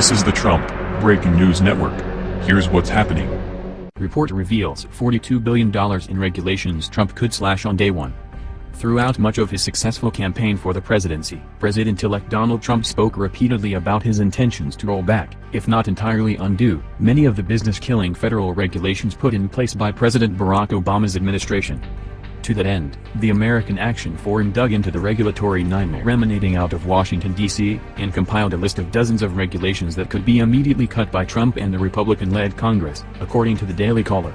This is the Trump Breaking News Network. Here's what's happening. Report reveals $42 billion in regulations Trump could slash on day one. Throughout much of his successful campaign for the presidency, President-elect Donald Trump spoke repeatedly about his intentions to roll back, if not entirely undo, many of the business-killing federal regulations put in place by President Barack Obama's administration. To that end, the American Action Forum dug into the regulatory nightmare emanating out of Washington, D.C., and compiled a list of dozens of regulations that could be immediately cut by Trump and the Republican-led Congress, according to the Daily Caller.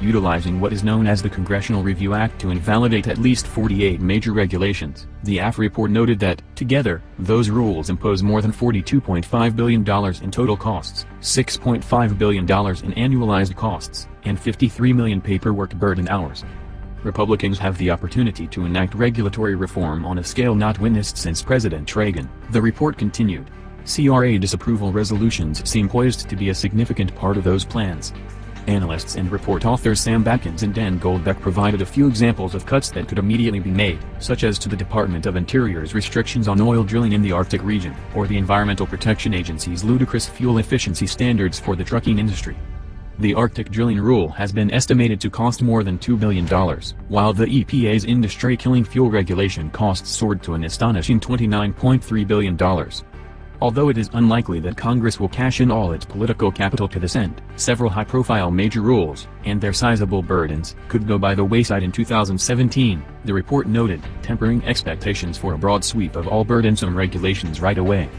Utilizing what is known as the Congressional Review Act to invalidate at least 48 major regulations, the AAF report noted that, together, those rules impose more than $42.5 billion in total costs, $6.5 billion in annualized costs, and 53 million paperwork burden hours. Republicans have the opportunity to enact regulatory reform on a scale not witnessed since President Reagan, the report continued. CRA disapproval resolutions seem poised to be a significant part of those plans. Analysts and report authors Sam Batkins and Dan Goldbeck provided a few examples of cuts that could immediately be made, such as to the Department of Interior's restrictions on oil drilling in the Arctic region, or the Environmental Protection Agency's ludicrous fuel efficiency standards for the trucking industry. The Arctic drilling rule has been estimated to cost more than $2 billion, while the EPA's industry-killing fuel regulation costs soared to an astonishing $29.3 billion. Although it is unlikely that Congress will cash in all its political capital to this end, several high-profile major rules, and their sizable burdens, could go by the wayside in 2017, the report noted, tempering expectations for a broad sweep of all burdensome regulations right away.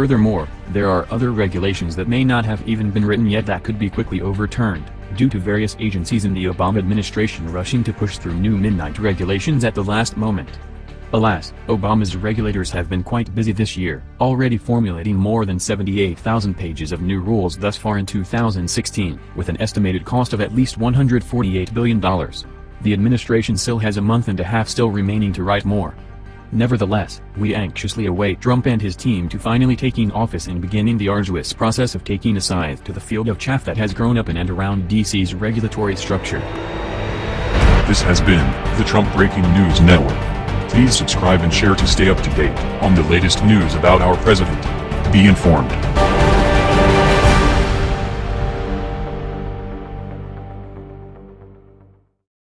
Furthermore, there are other regulations that may not have even been written yet that could be quickly overturned, due to various agencies in the Obama administration rushing to push through new midnight regulations at the last moment. Alas, Obama's regulators have been quite busy this year, already formulating more than 78,000 pages of new rules thus far in 2016, with an estimated cost of at least $148 billion. The administration still has a month and a half still remaining to write more. Nevertheless, we anxiously await Trump and his team to finally taking office and beginning the arduous process of taking a scythe to the field of chaff that has grown up in and around DC's regulatory structure. This has been the Trump Breaking News Network. Please subscribe and share to stay up to date on the latest news about our president. Be informed.